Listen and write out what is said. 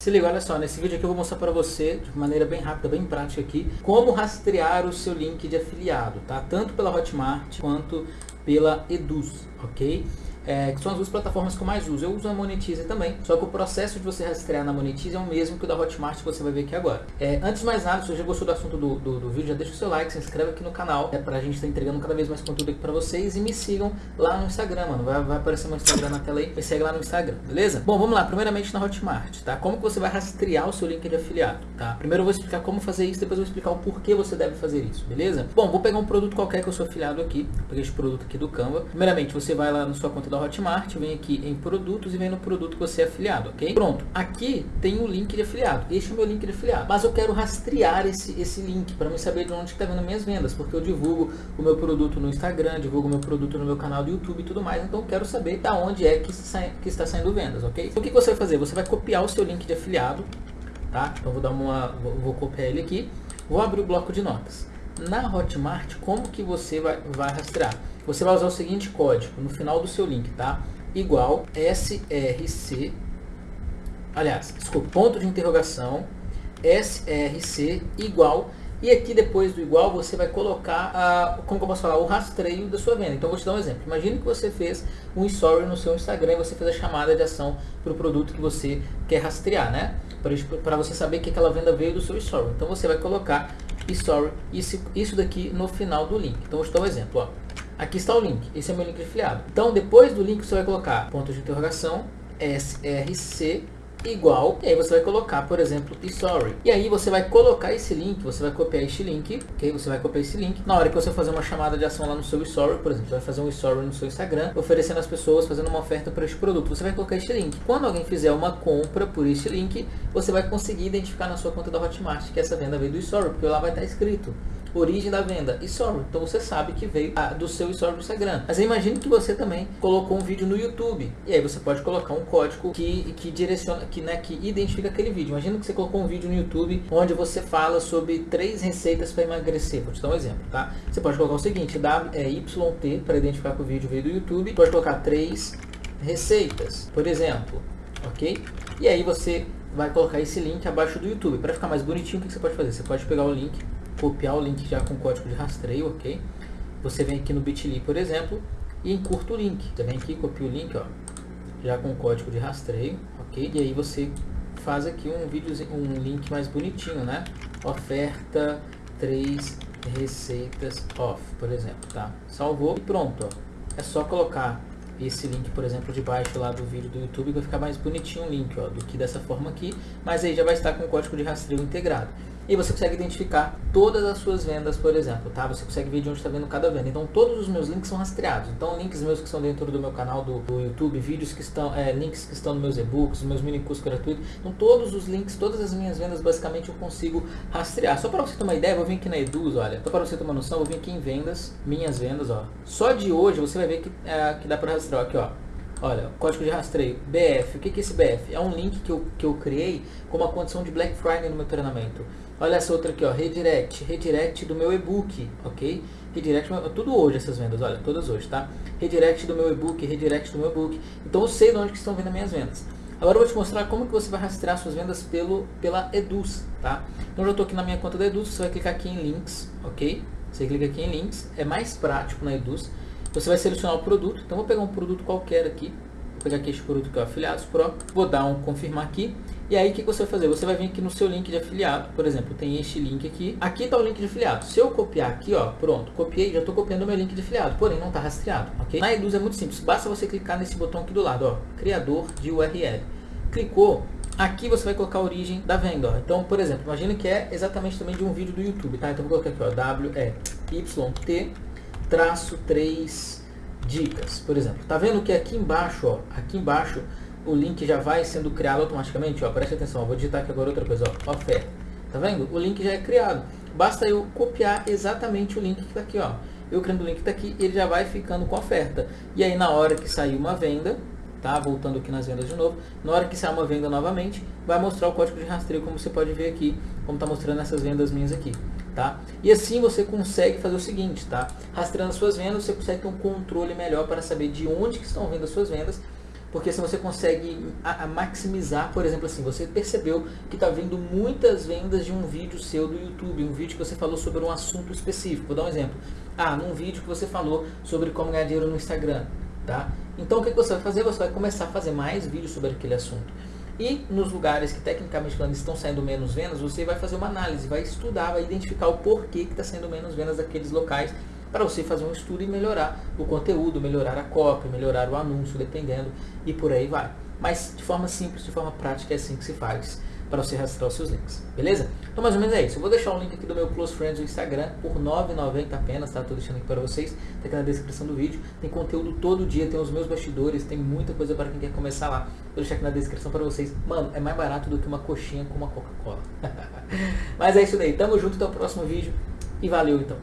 Se liga, olha só, nesse vídeo aqui eu vou mostrar para você, de maneira bem rápida, bem prática aqui, como rastrear o seu link de afiliado, tá? Tanto pela Hotmart quanto pela Eduz, ok? É, que são as duas plataformas que eu mais uso. Eu uso a Monetize também, só que o processo de você rastrear na Monetize é o mesmo que o da Hotmart que você vai ver aqui agora. É, antes de mais nada, se você gostou do assunto do, do, do, vídeo, já deixa o seu like, se inscreve aqui no canal, é pra gente estar tá entregando cada vez mais conteúdo aqui pra vocês e me sigam lá no Instagram, mano. Vai, vai aparecer meu Instagram na tela aí, me segue lá no Instagram, beleza? Bom, vamos lá, primeiramente na Hotmart, tá? Como que você vai rastrear o seu link de afiliado, tá? Primeiro eu vou explicar como fazer isso, depois eu vou explicar o porquê você deve fazer isso, beleza? Bom, vou pegar um produto qualquer que eu sou afiliado aqui, peguei este produto aqui do Canva. Primeiramente, você vai lá na sua conta da Hotmart, vem aqui em produtos e vem no produto que você é afiliado, ok? Pronto, aqui tem o link de afiliado, este é o meu link de afiliado, mas eu quero rastrear esse, esse link para me saber de onde está vendo minhas vendas, porque eu divulgo o meu produto no Instagram, divulgo o meu produto no meu canal do YouTube e tudo mais, então eu quero saber da onde é que, que está saindo vendas, ok? Então o que, que você vai fazer? Você vai copiar o seu link de afiliado, tá? Então vou dar uma, vou, vou copiar ele aqui, vou abrir o bloco de notas. Na Hotmart, como que você vai, vai rastrear? Você vai usar o seguinte código no final do seu link, tá? igual src, aliás, desculpa, ponto de interrogação, src igual, e aqui depois do igual você vai colocar, a, como eu posso falar, o rastreio da sua venda. Então vou te dar um exemplo. Imagine que você fez um story no seu Instagram e você fez a chamada de ação para o produto que você quer rastrear, né? Para você saber que aquela venda veio do seu story. Então você vai colocar story, isso, isso daqui no final do link. Então dar um exemplo, ó. Aqui está o link, esse é meu link afiliado. Então depois do link você vai colocar ponto de interrogação, src igual, e aí você vai colocar, por exemplo, story. E aí você vai colocar esse link, você vai copiar este link, ok? Você vai copiar esse link. Na hora que você fazer uma chamada de ação lá no seu story, por exemplo, vai fazer um story no seu Instagram, oferecendo às pessoas, fazendo uma oferta para este produto. Você vai colocar este link. Quando alguém fizer uma compra por este link, você vai conseguir identificar na sua conta da Hotmart que essa venda veio do story, porque lá vai estar escrito origem da venda, story. Então você sabe que veio do seu story do Instagram. Mas imagine que você também colocou um vídeo no YouTube. E aí você pode colocar um código que, que direciona, que, né, que identifica aquele vídeo. Imagina que você colocou um vídeo no YouTube onde você fala sobre três receitas para emagrecer. Vou te dar um exemplo, tá? Você pode colocar o seguinte, w, é, YT para identificar que o vídeo veio do YouTube. Pode colocar três receitas, por exemplo, ok? E aí você vai colocar esse link abaixo do YouTube. Para ficar mais bonitinho, o que você pode fazer? Você pode pegar o link copiar o link já com código de rastreio, ok? Você vem aqui no bit.ly, por exemplo, e encurta o link. Você vem aqui, copia o link, ó, já com código de rastreio, ok? E aí você faz aqui um vídeo, um link mais bonitinho, né? Oferta 3 receitas off, por exemplo, tá? Salvou e pronto, ó. É só colocar esse link, por exemplo, debaixo lá do vídeo do YouTube, vai ficar mais bonitinho o link, ó, do que dessa forma aqui, mas aí já vai estar com o código de rastreio integrado e você consegue identificar todas as suas vendas, por exemplo, tá? Você consegue ver de onde está vendo cada venda. Então todos os meus links são rastreados. Então links meus que estão dentro do meu canal do, do YouTube, vídeos que estão, é, links que estão nos meus e-books, meus mini cursos gratuitos. Então todos os links, todas as minhas vendas, basicamente eu consigo rastrear. Só para você ter uma ideia, vou vir aqui na Eduz, olha. Só para você ter uma noção, vou vir aqui em vendas, minhas vendas, ó. Só de hoje você vai ver que, é, que dá para rastrear aqui, ó. Olha, código de rastreio, BF. O que é esse BF? É um link que eu, que eu criei com uma condição de Black Friday no meu treinamento. Olha essa outra aqui, ó, redirect, redirect do meu e-book, ok? Redirect, tudo hoje essas vendas, olha, todas hoje, tá? Redirect do meu e-book, redirect do meu e-book. Então eu sei de onde que estão vindo minhas vendas. Agora eu vou te mostrar como que você vai rastrear suas vendas pelo, pela Eduz, tá? Então eu já estou aqui na minha conta da Eduz, você vai clicar aqui em links, ok? Você clica aqui em links, é mais prático na Eduz. Você vai selecionar o produto, então vou pegar um produto qualquer aqui, vou pegar aqui este produto que é o Afiliados Pro, vou dar um confirmar aqui, e aí o que você vai fazer? Você vai vir aqui no seu link de afiliado, por exemplo, tem este link aqui. Aqui está o link de afiliado. Se eu copiar aqui, ó, pronto, copiei, já estou copiando o meu link de afiliado, porém não está rastreado, ok? Na Eduz é muito simples, basta você clicar nesse botão aqui do lado, ó, criador de URL. Clicou, aqui você vai colocar a origem da venda, ó. Então, por exemplo, imagina que é exatamente também de um vídeo do YouTube, tá? Então vou colocar aqui, ó, W, E, Y, T, traço 3 dicas, por exemplo. Tá vendo que aqui embaixo, ó, aqui embaixo o link já vai sendo criado automaticamente, ó, preste atenção, vou digitar aqui agora outra coisa, ó, oferta. Tá vendo? O link já é criado. Basta eu copiar exatamente o link que está aqui, ó. Eu criando o link que está aqui, ele já vai ficando com oferta. E aí na hora que sair uma venda, tá? Voltando aqui nas vendas de novo, na hora que sair uma venda novamente, vai mostrar o código de rastreio, como você pode ver aqui, como está mostrando essas vendas minhas aqui, tá? E assim você consegue fazer o seguinte, tá? Rastreando suas vendas, você consegue ter um controle melhor para saber de onde que estão vindo as suas vendas porque se você consegue maximizar, por exemplo assim, você percebeu que está vendo muitas vendas de um vídeo seu do YouTube, um vídeo que você falou sobre um assunto específico. Vou dar um exemplo. Ah, num vídeo que você falou sobre como ganhar dinheiro no Instagram, tá? Então o que você vai fazer? Você vai começar a fazer mais vídeos sobre aquele assunto. E nos lugares que tecnicamente falando estão saindo menos vendas, você vai fazer uma análise, vai estudar, vai identificar o porquê que está saindo menos vendas daqueles locais para você fazer um estudo e melhorar o conteúdo, melhorar a cópia, melhorar o anúncio, dependendo, e por aí vai. Mas de forma simples, de forma prática, é assim que se faz para você rastrear os seus links, beleza? Então mais ou menos é isso. Eu vou deixar o link aqui do meu Close Friends no Instagram por R$ 9,90 apenas, tá? Tô deixando aqui para vocês, tá aqui na descrição do vídeo. Tem conteúdo todo dia, tem os meus bastidores, tem muita coisa para quem quer começar lá. Vou deixar aqui na descrição para vocês. Mano, é mais barato do que uma coxinha com uma Coca-Cola. Mas é isso daí, tamo junto, até o próximo vídeo e valeu então.